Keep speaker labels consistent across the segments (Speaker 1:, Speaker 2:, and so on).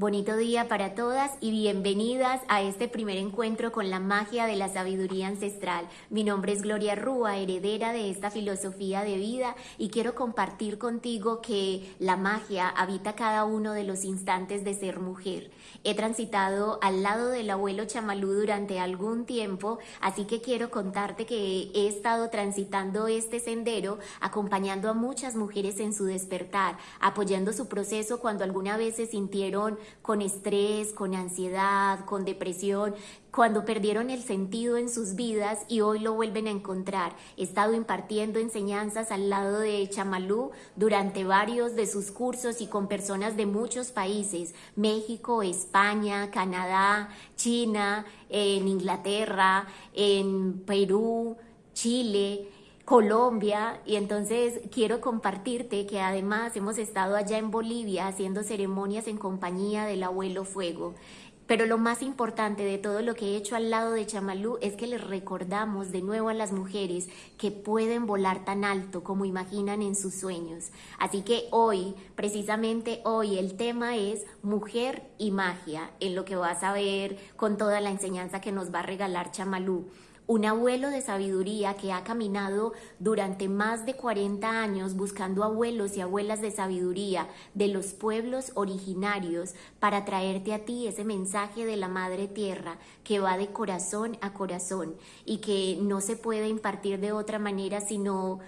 Speaker 1: Bonito día para todas y bienvenidas a este primer encuentro con la magia de la sabiduría ancestral. Mi nombre es Gloria Rúa, heredera de esta filosofía de vida y quiero compartir contigo que la magia habita cada uno de los instantes de ser mujer. He transitado al lado del abuelo Chamalú durante algún tiempo, así que quiero contarte que he estado transitando este sendero acompañando a muchas mujeres en su despertar, apoyando su proceso cuando alguna vez se sintieron con estrés, con ansiedad, con depresión, cuando perdieron el sentido en sus vidas y hoy lo vuelven a encontrar. He estado impartiendo enseñanzas al lado de Chamalú durante varios de sus cursos y con personas de muchos países, México, España, Canadá, China, en Inglaterra, en Perú, Chile, Colombia y entonces quiero compartirte que además hemos estado allá en Bolivia haciendo ceremonias en compañía del abuelo Fuego. Pero lo más importante de todo lo que he hecho al lado de Chamalú es que les recordamos de nuevo a las mujeres que pueden volar tan alto como imaginan en sus sueños. Así que hoy, precisamente hoy, el tema es mujer y magia, en lo que vas a ver con toda la enseñanza que nos va a regalar Chamalú un abuelo de sabiduría que ha caminado durante más de 40 años buscando abuelos y abuelas de sabiduría de los pueblos originarios para traerte a ti ese mensaje de la Madre Tierra que va de corazón a corazón y que no se puede impartir de otra manera sino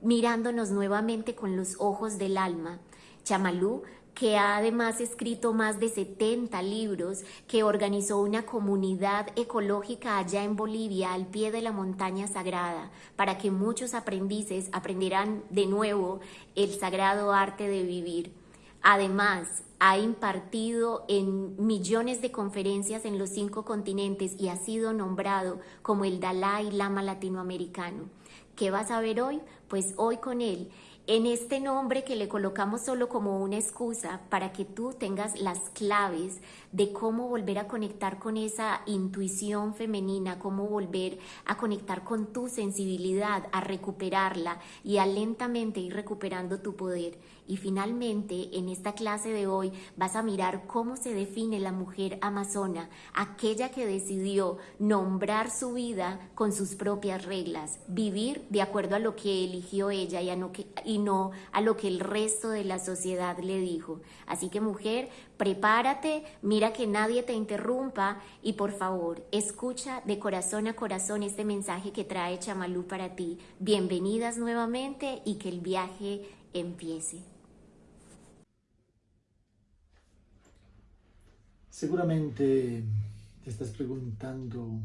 Speaker 1: mirándonos nuevamente con los ojos del alma. Chamalú que ha además escrito más de 70 libros, que organizó una comunidad ecológica allá en Bolivia, al pie de la montaña sagrada, para que muchos aprendices aprendieran de nuevo el sagrado arte de vivir. Además, ha impartido en millones de conferencias en los cinco continentes y ha sido nombrado como el Dalai Lama latinoamericano. ¿Qué vas a ver hoy? Pues hoy con él en este nombre que le colocamos solo como una excusa para que tú tengas las claves de cómo volver a conectar con esa intuición femenina, cómo volver a conectar con tu sensibilidad, a recuperarla y a lentamente ir recuperando tu poder. Y finalmente, en esta clase de hoy vas a mirar cómo se define la mujer amazona, aquella que decidió nombrar su vida con sus propias reglas, vivir de acuerdo a lo que eligió ella y, no, no a lo que el resto de la sociedad le dijo. Así que mujer, prepárate, mira que nadie te interrumpa y por favor, escucha de corazón a corazón este mensaje que trae Chamalú para ti. Bienvenidas nuevamente y que el viaje empiece.
Speaker 2: Seguramente te estás preguntando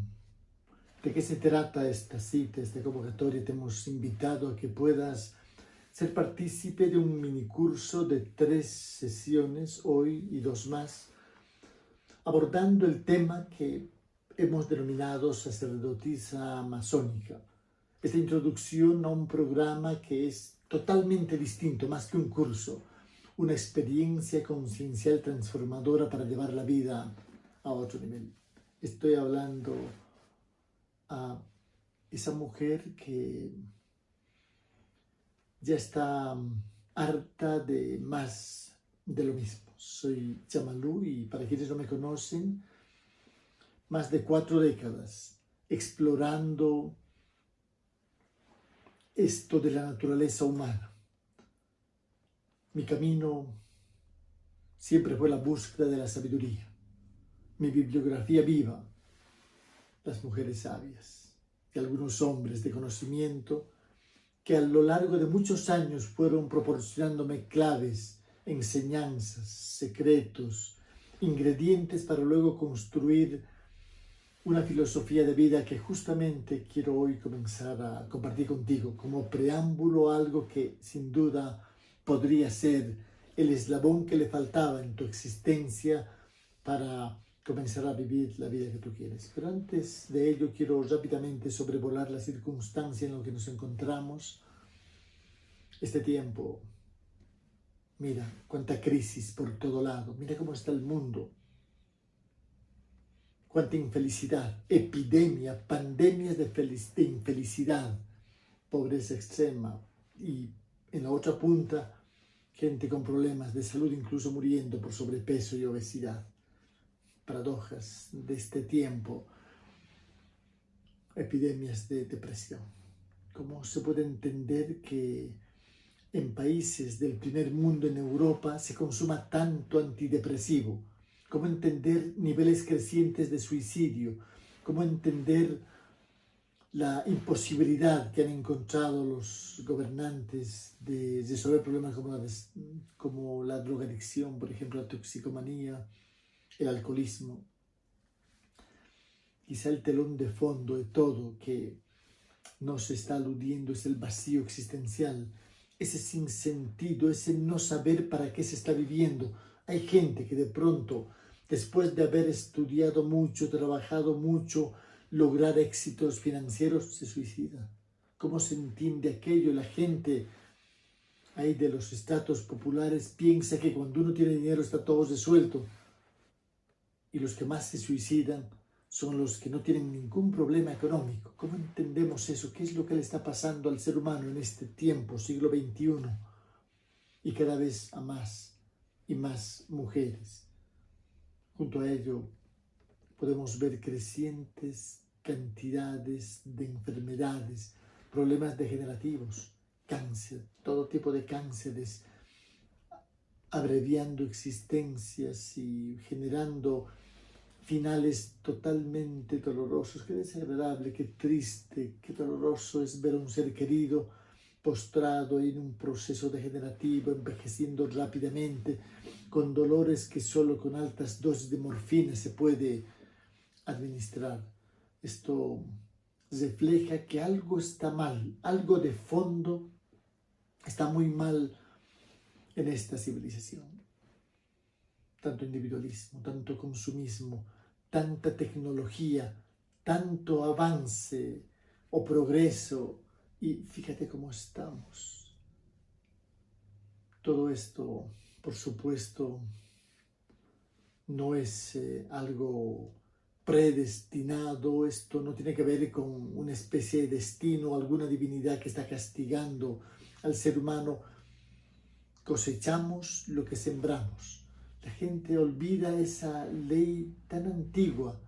Speaker 2: de qué se trata esta cita, esta convocatoria. Te hemos invitado a que puedas ser partícipe de un minicurso de tres sesiones, hoy y dos más, abordando el tema que hemos denominado sacerdotisa masónica. Esta introducción a un programa que es totalmente distinto, más que un curso, una experiencia conciencial transformadora para llevar la vida a otro nivel. Estoy hablando a esa mujer que ya está harta de más de lo mismo. Soy Chamalú y para quienes no me conocen, más de cuatro décadas explorando esto de la naturaleza humana mi camino siempre fue la búsqueda de la sabiduría. Mi bibliografía viva, las mujeres sabias y algunos hombres de conocimiento que a lo largo de muchos años fueron proporcionándome claves, enseñanzas, secretos, ingredientes para luego construir una filosofía de vida que justamente quiero hoy comenzar a compartir contigo como preámbulo a algo que sin duda podría ser el eslabón que le faltaba en tu existencia para comenzar a vivir la vida que tú quieres. Pero antes de ello quiero rápidamente sobrevolar la circunstancia en la que nos encontramos. Este tiempo, mira cuánta crisis por todo lado, mira cómo está el mundo, cuánta infelicidad, epidemia, pandemias de, de infelicidad, pobreza extrema y en la otra punta gente con problemas de salud incluso muriendo por sobrepeso y obesidad. Paradojas de este tiempo, epidemias de depresión. ¿Cómo se puede entender que en países del primer mundo en Europa se consuma tanto antidepresivo? ¿Cómo entender niveles crecientes de suicidio? ¿Cómo entender la imposibilidad que han encontrado los gobernantes de resolver problemas como la, como la drogadicción, por ejemplo, la toxicomanía, el alcoholismo. Quizá el telón de fondo de todo que nos está aludiendo es el vacío existencial, ese sinsentido, ese no saber para qué se está viviendo. Hay gente que de pronto, después de haber estudiado mucho, trabajado mucho, lograr éxitos financieros, se suicida. ¿Cómo se entiende aquello? La gente ahí de los estratos populares piensa que cuando uno tiene dinero está todo resuelto. Y los que más se suicidan son los que no tienen ningún problema económico. ¿Cómo entendemos eso? ¿Qué es lo que le está pasando al ser humano en este tiempo, siglo XXI? Y cada vez a más y más mujeres. Junto a ello, podemos ver crecientes cantidades de enfermedades, problemas degenerativos, cáncer, todo tipo de cánceres, abreviando existencias y generando finales totalmente dolorosos. Qué desagradable, qué triste, qué doloroso es ver a un ser querido postrado en un proceso degenerativo, envejeciendo rápidamente, con dolores que solo con altas dosis de morfina se puede administrar. Esto refleja que algo está mal, algo de fondo está muy mal en esta civilización. Tanto individualismo, tanto consumismo, tanta tecnología, tanto avance o progreso y fíjate cómo estamos. Todo esto, por supuesto, no es eh, algo predestinado, esto no tiene que ver con una especie de destino, alguna divinidad que está castigando al ser humano. Cosechamos lo que sembramos. La gente olvida esa ley tan antigua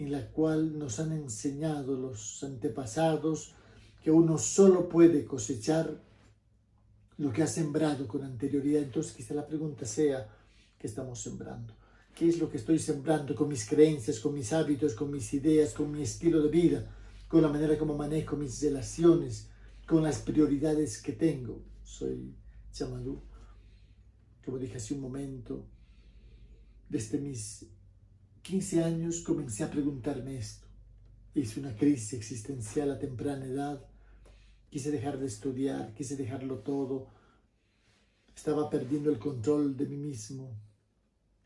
Speaker 2: en la cual nos han enseñado los antepasados que uno solo puede cosechar lo que ha sembrado con anterioridad. Entonces quizá la pregunta sea, ¿qué estamos sembrando? Qué es lo que estoy sembrando con mis creencias, con mis hábitos, con mis ideas, con mi estilo de vida, con la manera como manejo mis relaciones, con las prioridades que tengo. Soy Chamadú. Como dije hace un momento, desde mis 15 años comencé a preguntarme esto. Hice una crisis existencial a temprana edad. Quise dejar de estudiar, quise dejarlo todo. Estaba perdiendo el control de mí mismo,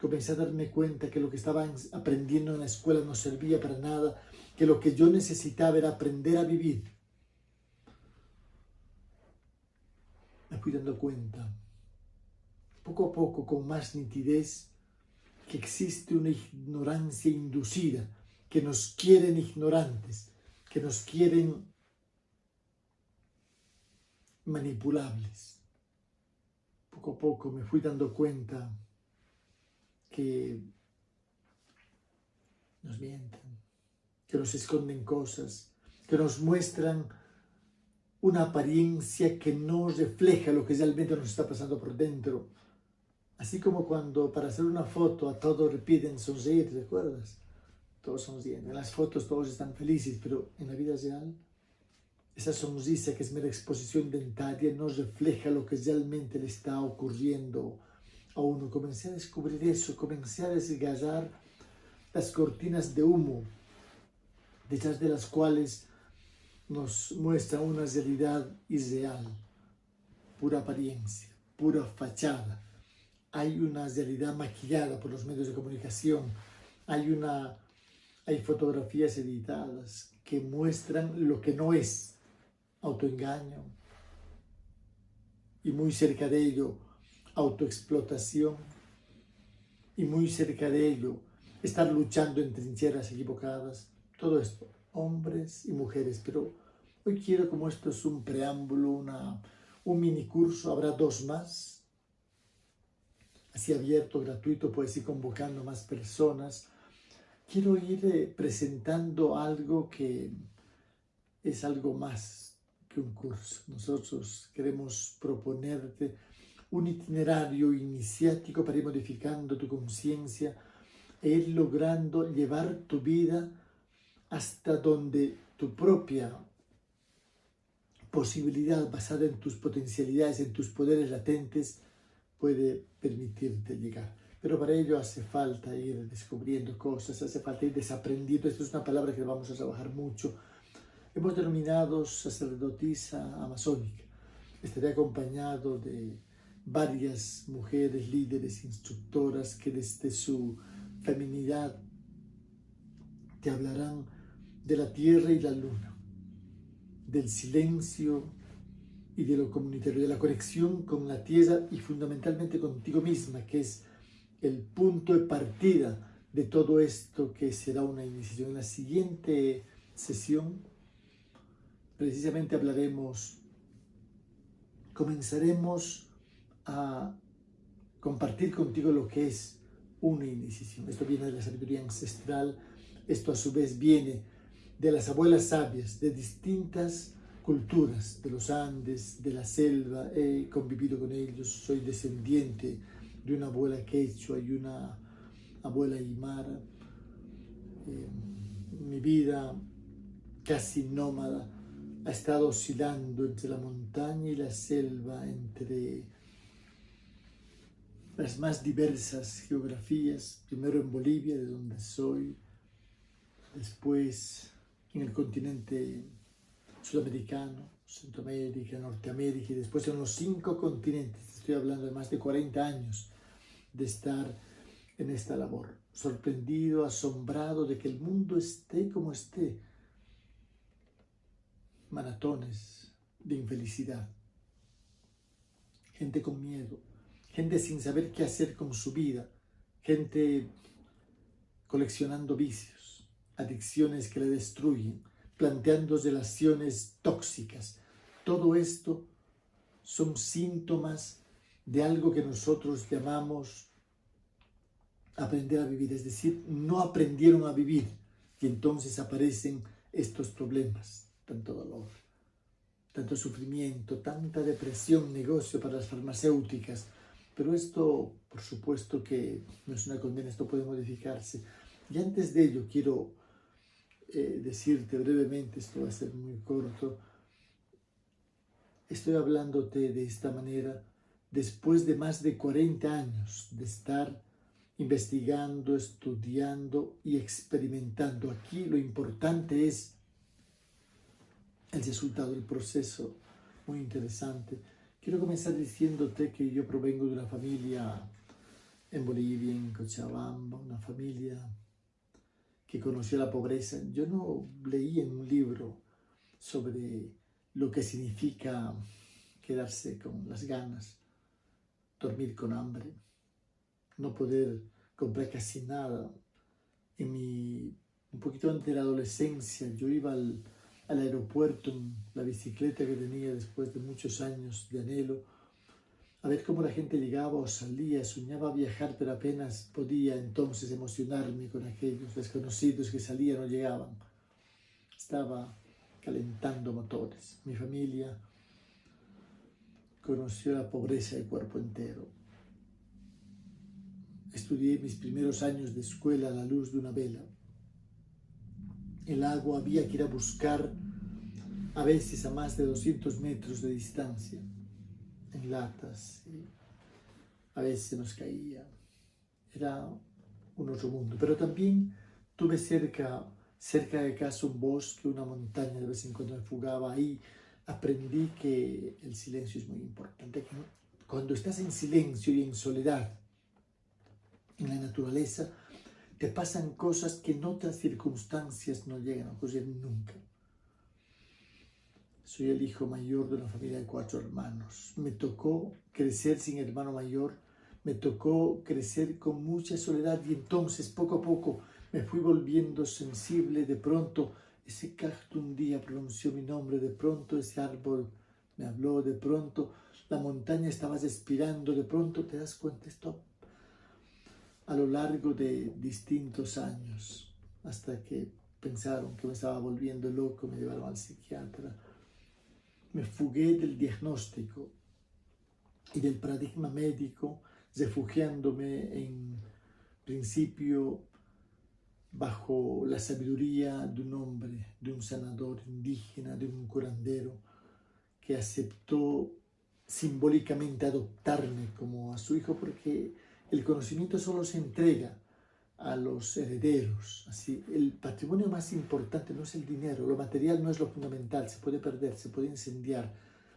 Speaker 2: comencé a darme cuenta que lo que estaba aprendiendo en la escuela no servía para nada, que lo que yo necesitaba era aprender a vivir. Me fui dando cuenta, poco a poco, con más nitidez, que existe una ignorancia inducida, que nos quieren ignorantes, que nos quieren manipulables. Poco a poco me fui dando cuenta que nos mienten, que nos esconden cosas, que nos muestran una apariencia que no refleja lo que realmente nos está pasando por dentro. Así como cuando para hacer una foto a todos repiten sonreír, ¿recuerdas? Todos sonríen. En las fotos todos están felices, pero en la vida real, esa sonrisa que es mera exposición dentaria no refleja lo que realmente le está ocurriendo a uno. Comencé a descubrir eso, comencé a desgallar las cortinas de humo, detrás de las cuales nos muestra una realidad irreal, pura apariencia, pura fachada. Hay una realidad maquillada por los medios de comunicación, hay, una, hay fotografías editadas que muestran lo que no es, autoengaño, y muy cerca de ello autoexplotación y muy cerca de ello estar luchando en trincheras equivocadas, todo esto, hombres y mujeres, pero hoy quiero como esto es un preámbulo, una, un mini curso, habrá dos más así abierto, gratuito, puedes ir convocando más personas. Quiero ir eh, presentando algo que es algo más que un curso. Nosotros queremos proponerte un itinerario iniciático para ir modificando tu conciencia e ir logrando llevar tu vida hasta donde tu propia posibilidad basada en tus potencialidades, en tus poderes latentes, puede permitirte llegar. Pero para ello hace falta ir descubriendo cosas, hace falta ir desaprendiendo. Esto es una palabra que vamos a trabajar mucho. Hemos denominado sacerdotisa amazónica. Estaré acompañado de varias mujeres, líderes, instructoras que desde su feminidad te hablarán de la tierra y la luna, del silencio y de lo comunitario, de la conexión con la tierra y fundamentalmente contigo misma, que es el punto de partida de todo esto que será una iniciación. En la siguiente sesión precisamente hablaremos, comenzaremos a compartir contigo lo que es una iniciación. Esto viene de la sabiduría ancestral, esto a su vez viene de las abuelas sabias de distintas culturas, de los Andes, de la selva, he convivido con ellos, soy descendiente de una abuela quechua y una abuela aymara. Eh, mi vida casi nómada ha estado oscilando entre la montaña y la selva, entre las más diversas geografías, primero en Bolivia, de donde soy, después en el continente sudamericano, Centroamérica, Norteamérica y después en los cinco continentes. Estoy hablando de más de 40 años de estar en esta labor, sorprendido, asombrado de que el mundo esté como esté. Maratones de infelicidad, gente con miedo, gente sin saber qué hacer con su vida, gente coleccionando vicios, adicciones que le destruyen, planteando relaciones tóxicas. Todo esto son síntomas de algo que nosotros llamamos aprender a vivir, es decir, no aprendieron a vivir y entonces aparecen estos problemas, tanto dolor, tanto sufrimiento, tanta depresión, negocio para las farmacéuticas, pero esto, por supuesto que no es una condena, esto puede modificarse. Y antes de ello quiero eh, decirte brevemente, esto va a ser muy corto, estoy hablándote de esta manera después de más de 40 años de estar investigando, estudiando y experimentando. Aquí lo importante es el resultado, el proceso, muy interesante. Quiero comenzar diciéndote que yo provengo de una familia en Bolivia, en Cochabamba, una familia que conoció la pobreza. Yo no leí en un libro sobre lo que significa quedarse con las ganas, dormir con hambre, no poder comprar casi nada. En mi, un poquito antes de la adolescencia, yo iba al, al aeropuerto en la bicicleta que tenía después de muchos años de anhelo, a ver cómo la gente llegaba o salía, soñaba viajar, pero apenas podía entonces emocionarme con aquellos desconocidos que salían o llegaban. Estaba calentando motores. Mi familia conoció la pobreza de cuerpo entero. Estudié mis primeros años de escuela a la luz de una vela el agua había que ir a buscar a veces a más de 200 metros de distancia, en latas, y a veces nos caía. Era un otro mundo, pero también tuve cerca, cerca de casa un bosque, una montaña, de vez en cuando me fugaba ahí, aprendí que el silencio es muy importante, cuando estás en silencio y en soledad, en la naturaleza, te pasan cosas que en otras circunstancias no llegan a ocurrir nunca. Soy el hijo mayor de una familia de cuatro hermanos. Me tocó crecer sin hermano mayor, me tocó crecer con mucha soledad y entonces poco a poco me fui volviendo sensible. De pronto ese cacto un día pronunció mi nombre, de pronto ese árbol me habló, de pronto la montaña estaba respirando, de pronto te das cuenta, esto a lo largo de distintos años, hasta que pensaron que me estaba volviendo loco, me llevaron al psiquiatra. Me fugué del diagnóstico y del paradigma médico, refugiándome en principio bajo la sabiduría de un hombre, de un sanador indígena, de un curandero, que aceptó simbólicamente adoptarme como a su hijo porque el conocimiento solo se entrega a los herederos. Así, el patrimonio más importante no es el dinero, lo material no es lo fundamental, se puede perder, se puede incendiar,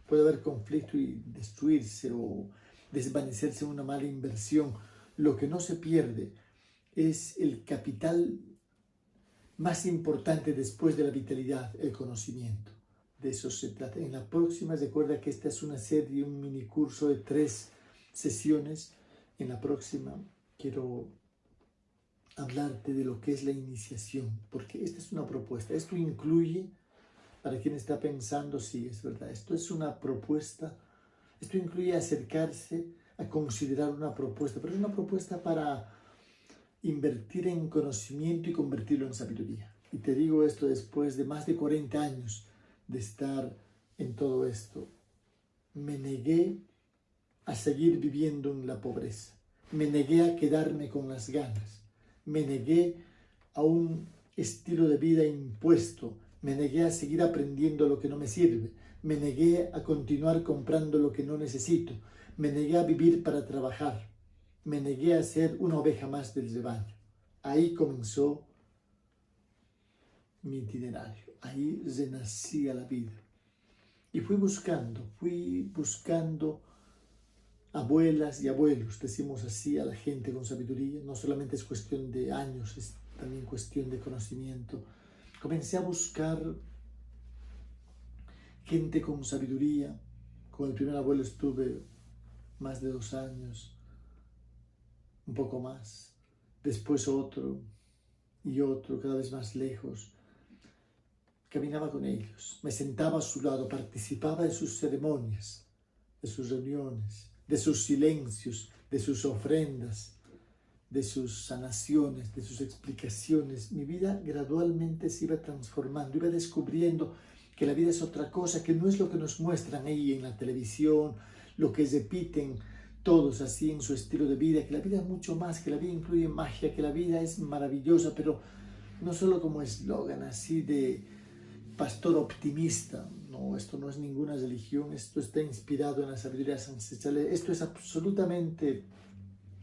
Speaker 2: puede haber conflicto y destruirse o desvanecerse una mala inversión. Lo que no se pierde es el capital más importante después de la vitalidad, el conocimiento. De eso se trata. En la próxima, recuerda que esta es una serie, un mini curso de tres sesiones. En la próxima quiero hablarte de lo que es la iniciación, porque esta es una propuesta. Esto incluye, para quien está pensando, sí, es verdad, esto es una propuesta, esto incluye acercarse a considerar una propuesta, pero es una propuesta para invertir en conocimiento y convertirlo en sabiduría. Y te digo esto después de más de 40 años de estar en todo esto. Me negué a seguir viviendo en la pobreza. Me negué a quedarme con las ganas me negué a un estilo de vida impuesto, me negué a seguir aprendiendo lo que no me sirve, me negué a continuar comprando lo que no necesito, me negué a vivir para trabajar, me negué a ser una oveja más del rebaño. Ahí comenzó mi itinerario, ahí renacía la vida. Y fui buscando, fui buscando abuelas y abuelos, decimos así a la gente con sabiduría, no solamente es cuestión de años, es también cuestión de conocimiento. Comencé a buscar gente con sabiduría, con el primer abuelo estuve más de dos años, un poco más, después otro y otro, cada vez más lejos. Caminaba con ellos, me sentaba a su lado, participaba de sus ceremonias, de sus reuniones, de sus silencios, de sus ofrendas, de sus sanaciones, de sus explicaciones. Mi vida gradualmente se iba transformando, iba descubriendo que la vida es otra cosa, que no es lo que nos muestran ahí en la televisión, lo que repiten todos así en su estilo de vida, que la vida es mucho más, que la vida incluye magia, que la vida es maravillosa, pero no solo como eslogan así de pastor optimista, no, esto no es ninguna religión, esto está inspirado en las sabidurías ancestrales, esto es absolutamente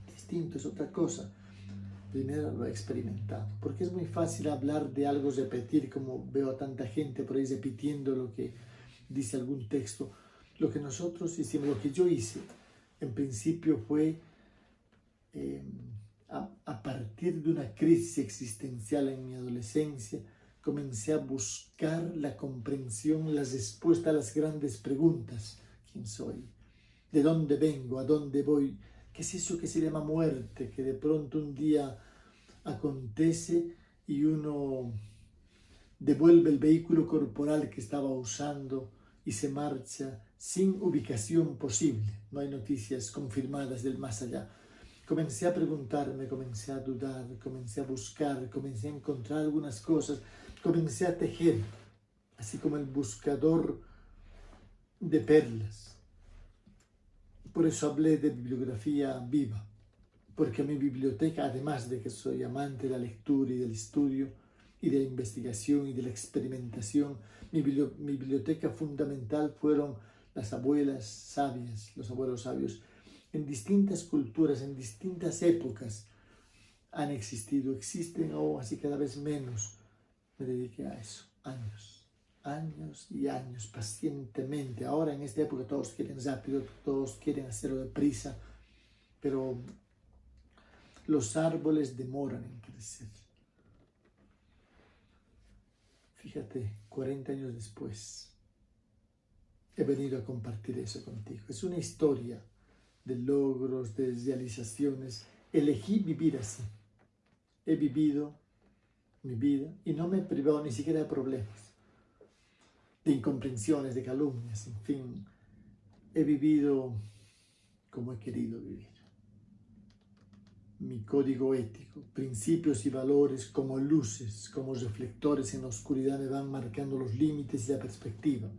Speaker 2: distinto, es otra cosa. Primero lo he experimentado, porque es muy fácil hablar de algo, repetir, como veo a tanta gente por ahí repitiendo lo que dice algún texto. Lo que nosotros hicimos, lo que yo hice, en principio fue eh, a, a partir de una crisis existencial en mi adolescencia, comencé a buscar la comprensión, la respuesta a las grandes preguntas. ¿Quién soy? ¿De dónde vengo? ¿A dónde voy? ¿Qué es eso que se llama muerte? Que de pronto un día acontece y uno devuelve el vehículo corporal que estaba usando y se marcha sin ubicación posible. No hay noticias confirmadas del más allá. Comencé a preguntarme, comencé a dudar, comencé a buscar, comencé a encontrar algunas cosas comencé a tejer, así como el buscador de perlas. Por eso hablé de bibliografía viva, porque mi biblioteca, además de que soy amante de la lectura y del estudio, y de la investigación y de la experimentación, mi, biblioteca fundamental fueron las abuelas sabias, los abuelos sabios, en distintas culturas, en distintas épocas han existido, existen o así cada vez menos, me dediqué a eso, años, años y años, pacientemente. Ahora en esta época todos quieren rápido, todos quieren hacerlo deprisa, pero los árboles demoran en crecer. Fíjate, 40 años después, he venido a compartir eso contigo. Es una historia de logros, de realizaciones. Elegí vivir así. He vivido mi vida y no me he privado ni siquiera de problemas, de incomprensiones, de calumnias, en fin. He vivido como he querido vivir. mi código ético, principios y valores como luces, como reflectores en la oscuridad me van marcando los límites y la perspectiva.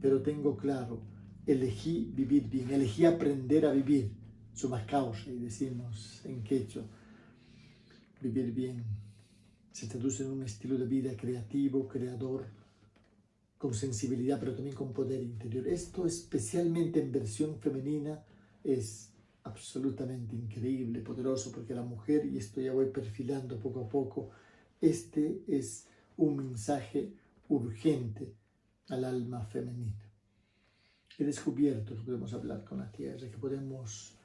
Speaker 2: Pero tengo claro, elegí vivir bien, elegí aprender a vivir, suma causa, y decimos en quechua, vivir bien se traduce en un estilo de vida creativo, creador, con sensibilidad, pero también con poder interior. Esto especialmente en versión femenina es absolutamente increíble, poderoso, porque la mujer, y esto ya voy perfilando poco a poco, este es un mensaje urgente al alma femenina. He descubierto que podemos hablar con la tierra, que podemos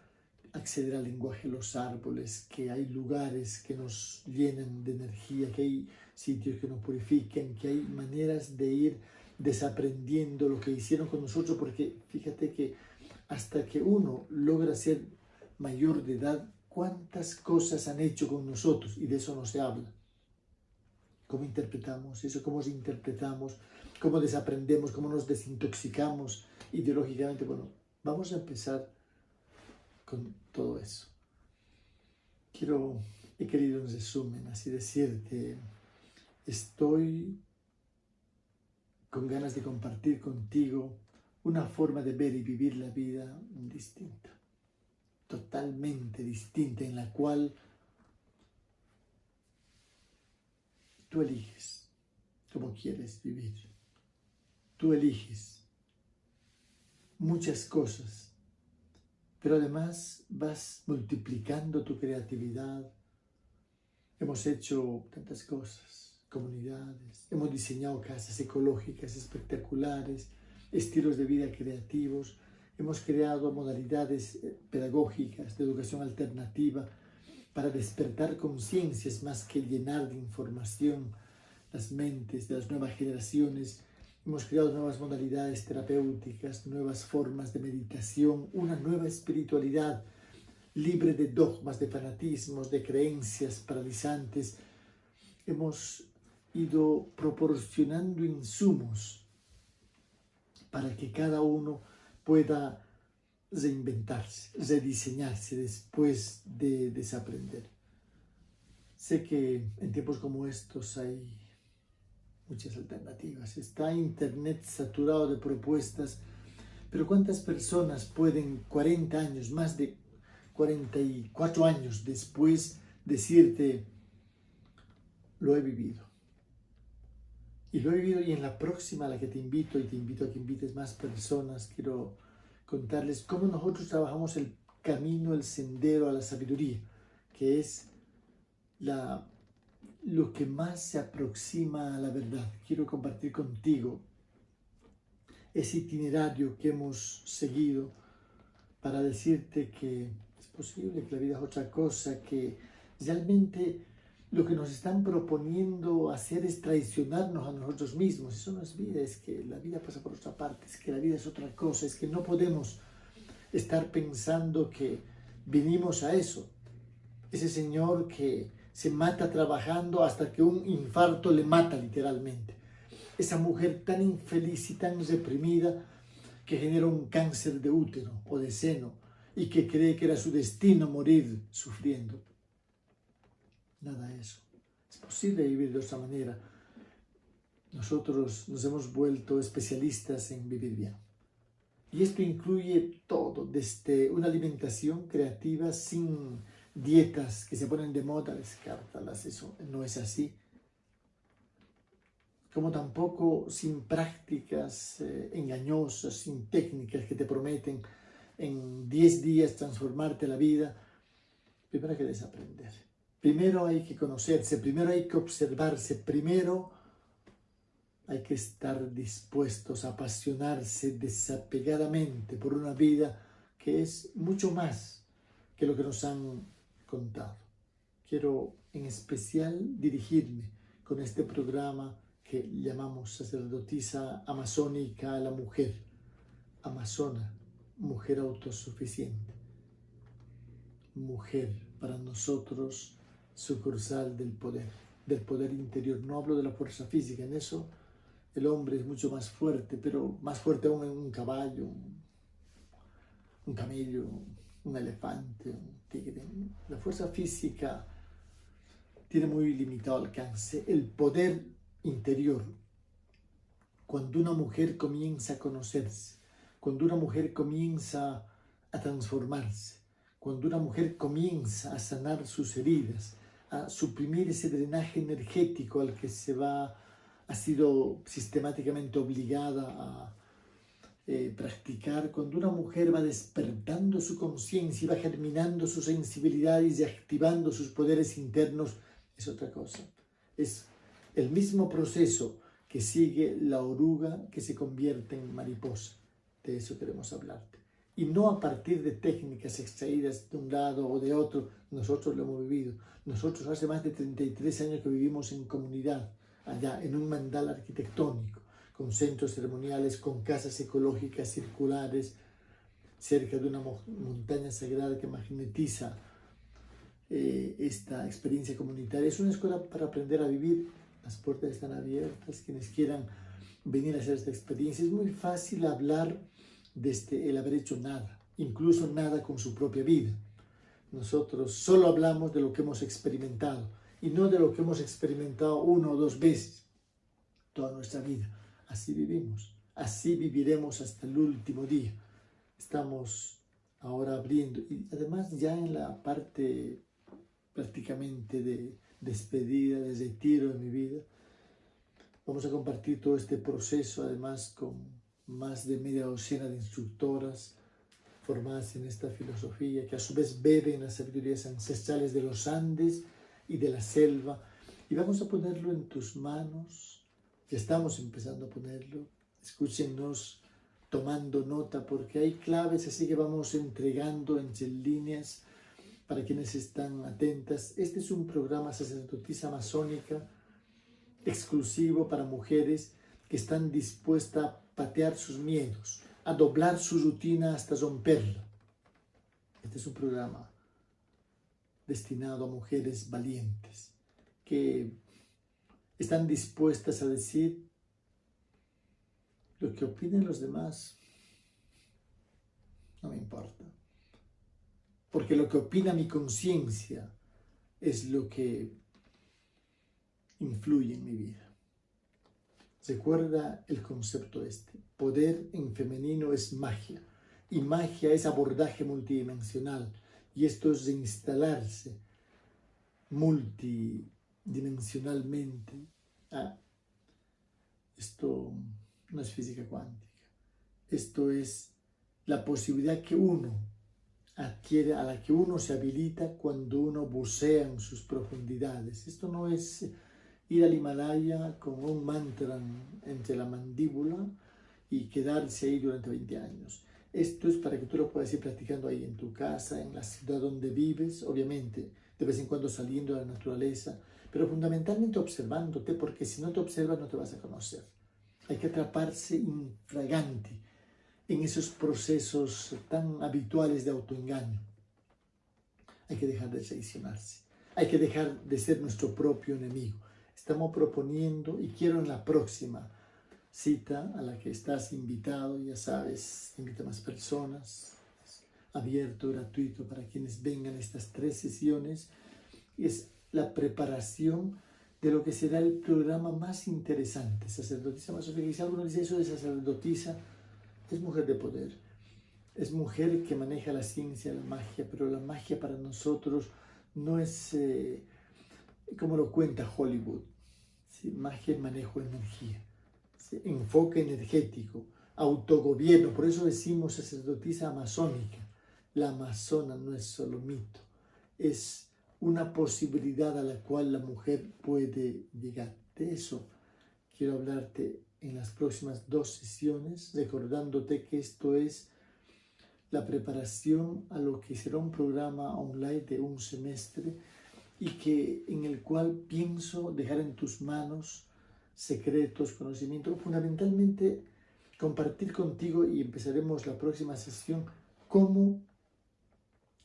Speaker 2: acceder al lenguaje de los árboles, que hay lugares que nos llenan de energía, que hay sitios que nos purifican, que hay maneras de ir desaprendiendo lo que hicieron con nosotros, porque fíjate que hasta que uno logra ser mayor de edad, cuántas cosas han hecho con nosotros, y de eso no se habla. ¿Cómo interpretamos eso? ¿Cómo interpretamos? ¿Cómo desaprendemos? ¿Cómo nos desintoxicamos ideológicamente? Bueno, vamos a empezar con todo eso. Quiero, he querido en resumen, así decirte, estoy con ganas de compartir contigo una forma de ver y vivir la vida distinta, totalmente distinta, en la cual tú eliges cómo quieres vivir. Tú eliges muchas cosas pero además vas multiplicando tu creatividad. Hemos hecho tantas cosas, comunidades, hemos diseñado casas ecológicas espectaculares, estilos de vida creativos, hemos creado modalidades eh, pedagógicas de educación alternativa para despertar conciencias más que llenar de información las mentes de las nuevas generaciones Hemos creado nuevas modalidades terapéuticas, nuevas formas de meditación, una nueva espiritualidad libre de dogmas, de fanatismos, de creencias paralizantes. Hemos ido proporcionando insumos para que cada uno pueda reinventarse, rediseñarse después de desaprender. Sé que en tiempos como estos hay muchas alternativas. Está Internet saturado de propuestas, pero ¿cuántas personas pueden 40 años, más de 44 años después, decirte, lo he vivido? Y lo he vivido y en la próxima a la que te invito, y te invito a que invites más personas, quiero contarles cómo nosotros trabajamos el camino, el sendero a la sabiduría, que es la lo que más se aproxima a la verdad. Quiero compartir contigo ese itinerario que hemos seguido para decirte que es posible que la vida es otra cosa, que realmente lo que nos están proponiendo hacer es traicionarnos a nosotros mismos. Eso no es vida, es que la vida pasa por otra parte, es que la vida es otra cosa, es que no podemos estar pensando que vinimos a eso. Ese Señor que se mata trabajando hasta que un infarto le mata literalmente. Esa mujer tan infeliz y tan reprimida que genera un cáncer de útero o de seno y que cree que era su destino morir sufriendo. Nada de eso. Es posible vivir de otra manera. Nosotros nos hemos vuelto especialistas en vivir bien. Y esto incluye todo, desde una alimentación creativa sin dietas que se ponen de moda, descártalas, eso no es así. Como tampoco sin prácticas eh, engañosas, sin técnicas que te prometen en 10 días transformarte la vida. Primero hay que desaprender. Primero hay que conocerse, primero hay que observarse, primero hay que estar dispuestos a apasionarse desapegadamente por una vida que es mucho más que lo que nos han contado. Quiero en especial dirigirme con este programa que llamamos sacerdotisa amazónica a la mujer, amazona, mujer autosuficiente, mujer para nosotros sucursal del poder, del poder interior. No hablo de la fuerza física, en eso el hombre es mucho más fuerte, pero más fuerte aún en un caballo, un, camello, un elefante, La fuerza física tiene muy limitado alcance. El poder interior, cuando una mujer comienza a conocerse, cuando una mujer comienza a transformarse, cuando una mujer comienza a sanar sus heridas, a suprimir ese drenaje energético al que se va, ha sido sistemáticamente obligada a eh, practicar, cuando una mujer va despertando su conciencia y va germinando sus sensibilidades y activando sus poderes internos, es otra cosa. Es el mismo proceso que sigue la oruga que se convierte en mariposa. De eso queremos hablarte. Y no a partir de técnicas extraídas de un lado o de otro, nosotros lo hemos vivido. Nosotros hace más de 33 años que vivimos en comunidad, allá, en un mandal arquitectónico, con centros ceremoniales, con casas ecológicas circulares, cerca de una montaña sagrada que magnetiza eh, esta experiencia comunitaria. Es una escuela para aprender a vivir. Las puertas están abiertas. Quienes quieran venir a hacer esta experiencia. Es muy fácil hablar desde el haber hecho nada, incluso nada con su propia vida. Nosotros solo hablamos de lo que hemos experimentado y no de lo que hemos experimentado una o dos veces toda nuestra vida. Así vivimos, así viviremos hasta el último día. Estamos ahora abriendo y además ya en la parte prácticamente de despedida, de retiro de mi vida. Vamos a compartir todo este proceso, además con más de media docena de instructoras formadas en esta filosofía, que a su vez beben las sabidurías ancestrales de los Andes y de la selva. Y vamos a ponerlo en tus manos. Estamos empezando a ponerlo. Escúchenos tomando nota, porque hay claves así que vamos entregando entre líneas para quienes están atentas, este es un programa sacerdotisa masónica exclusivo para mujeres que están dispuestas a patear sus miedos, a doblar su rutina hasta romperla. Este es un programa destinado a mujeres valientes que están dispuestas a decir lo que opinen los demás. No me importa porque lo que opina mi conciencia es lo que influye en mi vida. Recuerda el concepto este. Poder en femenino es magia y magia es abordaje multidimensional y esto es instalarse multidimensionalmente. Ah, esto no es física cuántica. Esto es la posibilidad que uno adquiere, a la que uno se habilita cuando uno bucea en sus profundidades. Esto no es ir al Himalaya con un mantra entre la mandíbula y quedarse ahí durante 20 años. Esto es para que tú lo puedas ir practicando ahí en tu casa, en la ciudad donde vives, obviamente, de vez en cuando saliendo de la naturaleza, pero fundamentalmente observándote, porque si no te observas no te vas a conocer. Hay que atraparse infragante en esos procesos tan habituales de autoengaño. Hay que dejar de traicionarse. Hay que dejar de ser nuestro propio enemigo. Estamos proponiendo, y quiero en la próxima cita a la que estás invitado, ya sabes, invita a más personas, es abierto, gratuito para quienes vengan estas tres sesiones, es la preparación de lo que será el programa más interesante, sacerdotisa más alguno dice eso de sacerdotisa, es mujer de poder, es mujer que maneja la ciencia, la magia, pero la magia para nosotros no es eh, como lo cuenta Hollywood. Magia es manejo energía, enfoque energético, autogobierno, por eso decimos sacerdotisa amazónica. La amazona no es solo mito, es una posibilidad a la cual la mujer puede llegar. De eso quiero hablarte en las próximas dos sesiones, recordándote que esto es la preparación a lo que será un programa online de un semestre y que en el cual pienso dejar en tus manos secretos, conocimientos, fundamentalmente compartir contigo y empezaremos la próxima sesión cómo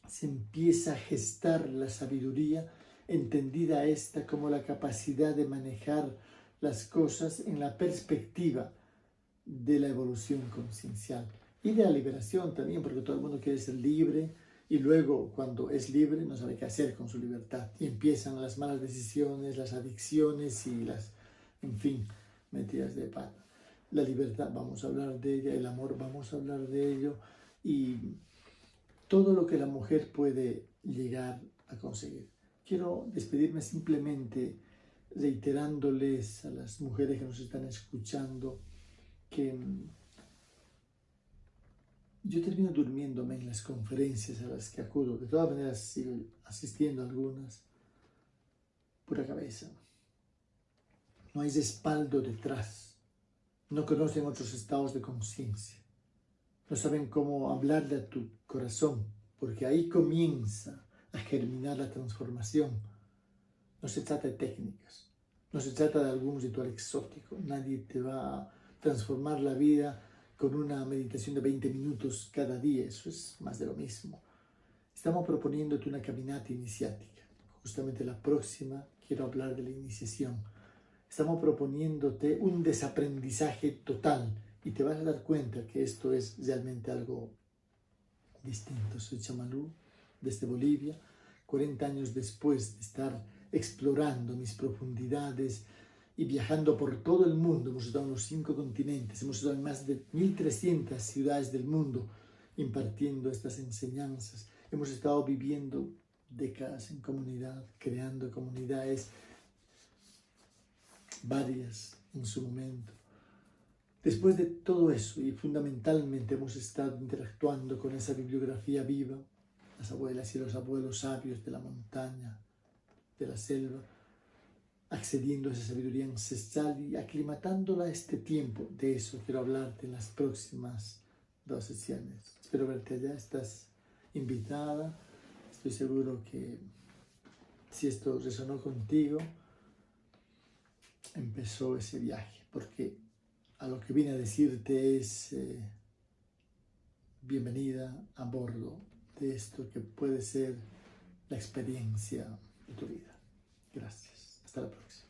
Speaker 2: se empieza a gestar la sabiduría, entendida esta como la capacidad de manejar las cosas en la perspectiva de la evolución conciencial y de la liberación también, porque todo el mundo quiere ser libre y luego cuando es libre no sabe qué hacer con su libertad y empiezan las malas decisiones, las adicciones y las, en fin, metidas de pata. La libertad, vamos a hablar de ella, el amor, vamos a hablar de ello y todo lo que la mujer puede llegar a conseguir. Quiero despedirme simplemente reiterándoles a las mujeres que nos están escuchando que mm, yo termino durmiéndome en las conferencias a las que acudo. De todas maneras sigo asistiendo algunas. Pura cabeza. No hay respaldo detrás. No conocen otros estados de conciencia. No saben cómo hablarle a tu corazón, porque ahí comienza a germinar la transformación. No se trata de técnicas, no se trata de algún ritual exótico. Nadie te va a transformar la vida con una meditación de 20 minutos cada día, eso es más de lo mismo. Estamos proponiéndote una caminata iniciática. Justamente la próxima quiero hablar de la iniciación. Estamos proponiéndote un desaprendizaje total y te vas a dar cuenta que esto es realmente algo distinto. Soy Chamalú desde Bolivia, 40 años después de estar explorando mis profundidades, y viajando por todo el mundo, hemos estado en los cinco continentes, hemos estado en más de 1.300 ciudades del mundo impartiendo estas enseñanzas, hemos estado viviendo décadas en comunidad, creando comunidades varias en su momento. Después de todo eso, y fundamentalmente hemos estado interactuando con esa bibliografía viva, las abuelas y los abuelos sabios de la montaña, de la selva, accediendo a esa sabiduría ancestral y aclimatándola a este tiempo. De eso quiero hablarte en las próximas dos sesiones. Espero verte allá, estás invitada. Estoy seguro que si esto resonó contigo, empezó ese viaje, porque a lo que vine a decirte es eh, bienvenida a bordo de esto que puede ser la experiencia de tu vida. Gracias. Hasta la próxima.